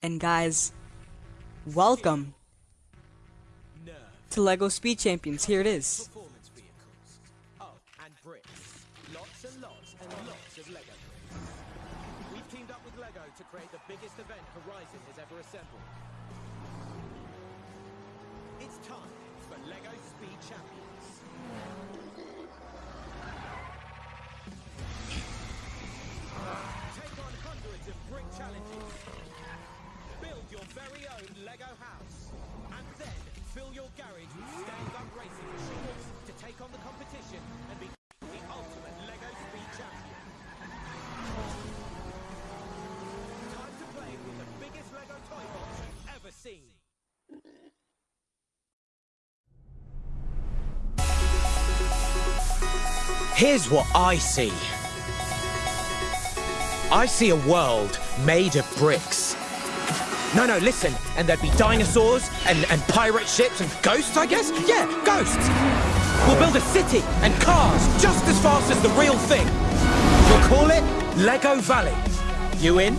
And guys, welcome to LEGO Speed Champions. Here it is. And bricks. Lots and lots and lots of Lego bricks. We've teamed up with Lego to create the biggest event Horizon has ever assembled. Here's what I see. I see a world made of bricks. No, no, listen. And there'd be dinosaurs and, and pirate ships and ghosts, I guess? Yeah, ghosts. We'll build a city and cars just as fast as the real thing. We'll call it Lego Valley. You in?